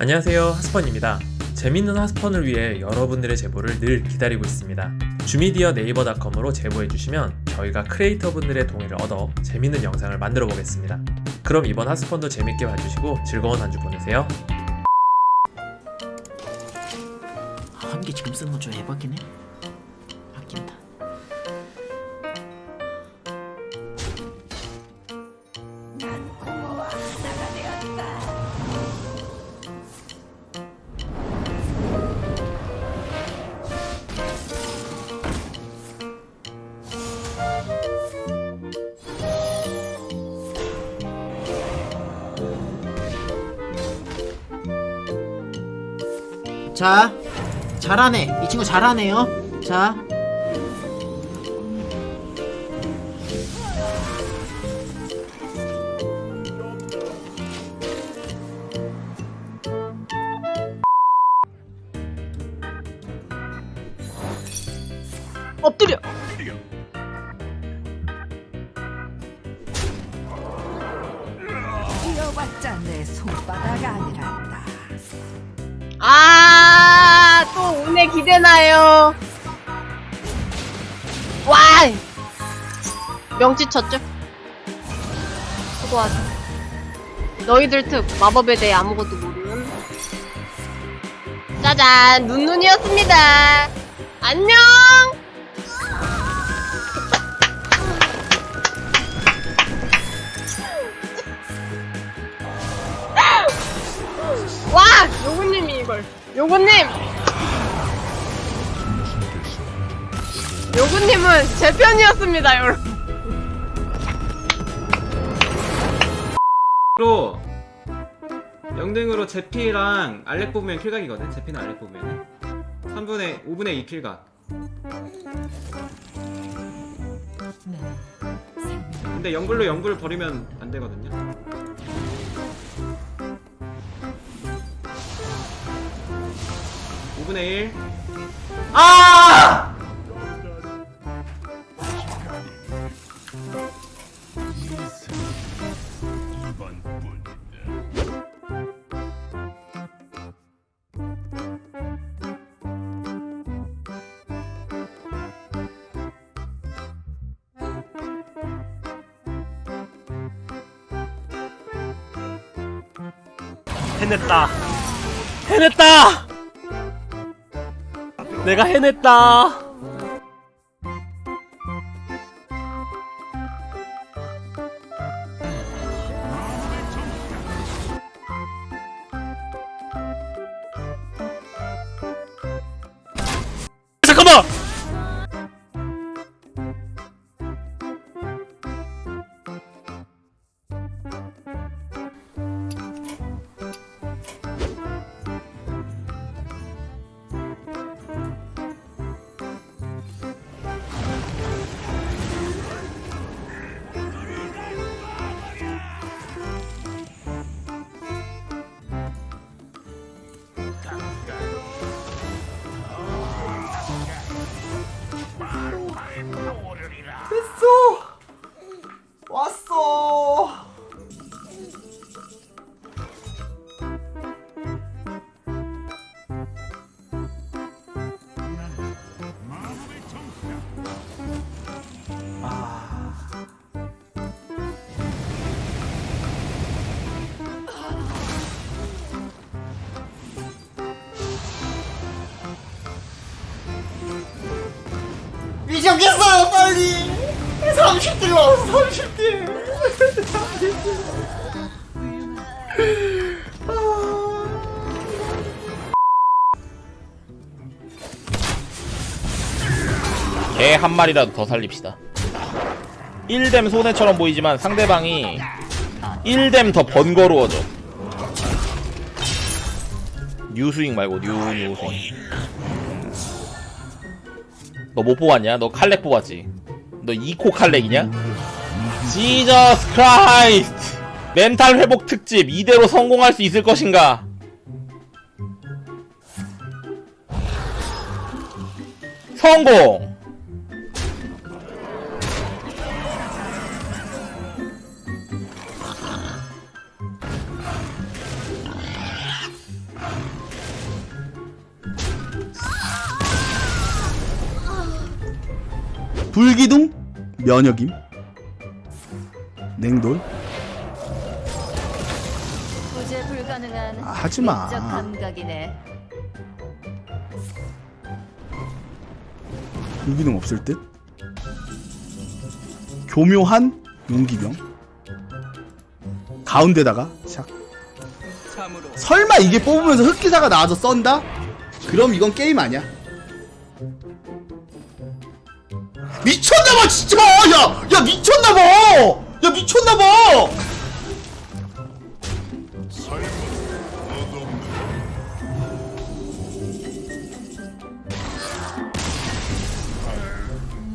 안녕하세요 하스펀입니다. 재밌는 하스펀을 위해 여러분들의 제보를 늘 기다리고 있습니다. 주미디어 네이버닷컴으로 제보해주시면 저희가 크리에이터분들의 동의를 얻어 재밌는 영상을 만들어 보겠습니다. 그럼 이번 하스펀도 재밌게 봐주시고 즐거운 한 주 보내세요. 아, 한개 지금 쓰는 건 좀 에바긴 해. 자, 잘하네. 이 친구 잘하네요. 자. 엎드려. 이어봤자 내 손바닥 아니란다. 아, 또 오늘 기대나요. 와! 명치 쳤죠? 수고하죠. 너희들 특 마법에 대해 아무것도 모르는 짜잔 눈눈이었습니다. 안녕. 와 요구님이 이걸 요구님 요구님은 제 편이었습니다 여러분. 로 영등으로 제피랑 알렉 뽑으면 킬각이거든 제피는 알렉 뽑으면 3분의 5분의 2 킬각. 근데 영불로 영불 버리면 안 되거든요. (5분의 1) 아! 해냈다. 해냈다. 내가 해냈다. 미쳤겠어요 빨리 30딜 나왔어 30딜 개한 마리라도 더 살립시다. 1뎀 손해처럼 보이지만 상대방이 1뎀 더 번거로워져. 뉴스윙 말고 뉴 뉴스윙. 너 못 뽑았냐? 너 칼렉 뽑았지? 너 2코 칼렉이냐? Jesus Christ! 멘탈 회복 특집 이대로 성공할 수 있을 것인가? 성공! 불기둥 면역임 냉돌 구제 불가능한 아, 하지마. 미적 감각이네. 불기둥 없을 듯 교묘한 용기병 가운데다가 샥 설마 이게 뽑으면서 흑기사가 나와서 썬다? 그럼 이건 게임 아니야 미쳤나봐 진짜! 야! 야 미쳤나봐! 야 미쳤나봐!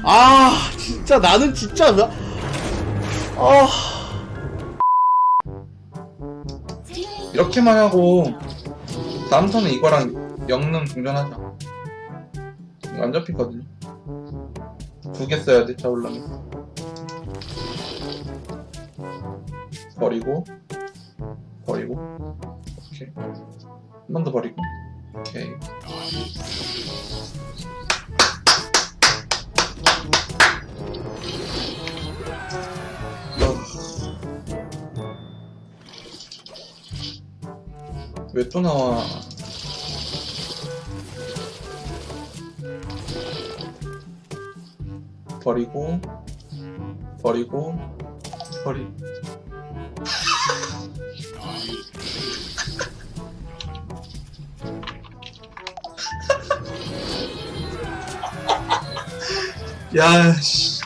아 진짜 나는 진짜 나- 아. 이렇게만 하고 턴은 이거랑 영능 동전하자. 이거 안 잡히거든요 두 개 써야 돼 자올라면. 버리고 버리고 오케이. 한 번 더 버리고 오케이. 왜 또 나와 버리고 버리고 버리 야 씨.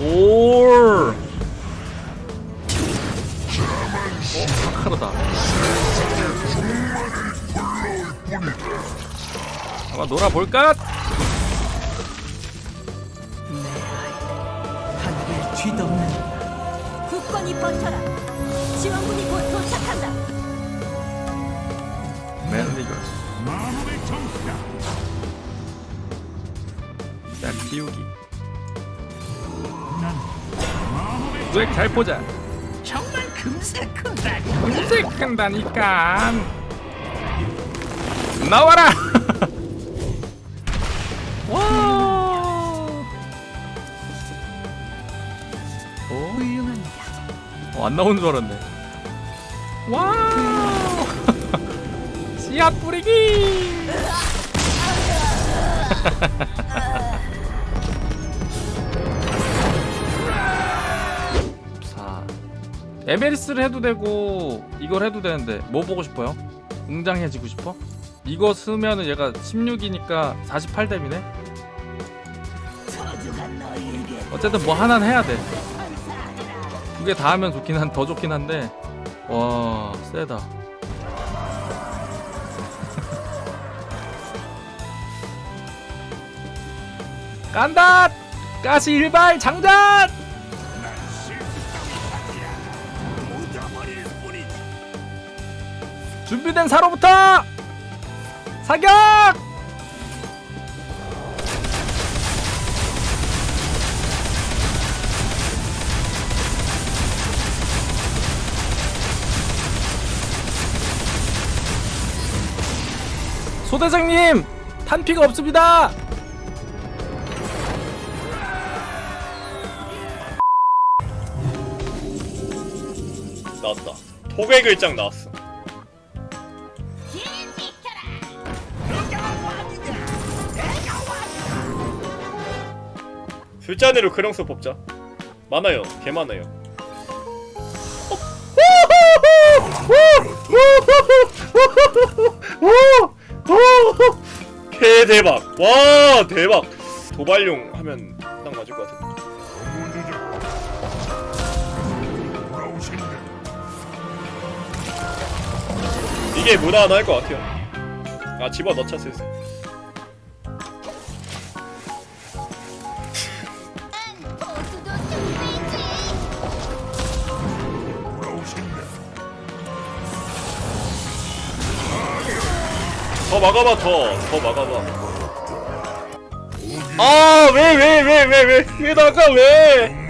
올. 어, 카르다. 한번 놀아볼까? 하늘을 뒤덮는 굳건히 버텨라. 지원군이 곧 도착한다. 맨리걸스. 자, 키우기. 왜잘 보자. 정말 금세 큰다. 금세 큰다니까. 나와라. 안 나오는 줄 알았네. 와! 씨앗 뿌리기! 자, 에메리스를 해도 되고 이걸 해도 되는데 뭐 보고 싶어요? 웅장해지고 싶어? 이거 쓰면은 얘가 16이니까 48뎀이네? 어쨌든 뭐 하나는 해야 돼. 두 개 다 하면 좋긴 한 더 좋긴 한데. 와 세다. 간다 가시 일발 장전! 준비된 사로부터 사격 대장님 탄피가 없습니다 나왔다. 토배 글장 나왔어. 술잔으로 크령스 뽑자. 많아요. 개 많아요. 개 대박. 와 대박. 도발용 하면 딱 맞을 것 같은데. 이게 무난할 것 같아요. 아 집어 넣자 슬슬. 더 막아봐 더. 더 막아봐. 아 왜 왜 왜 왜 왜 왜 나가 왜?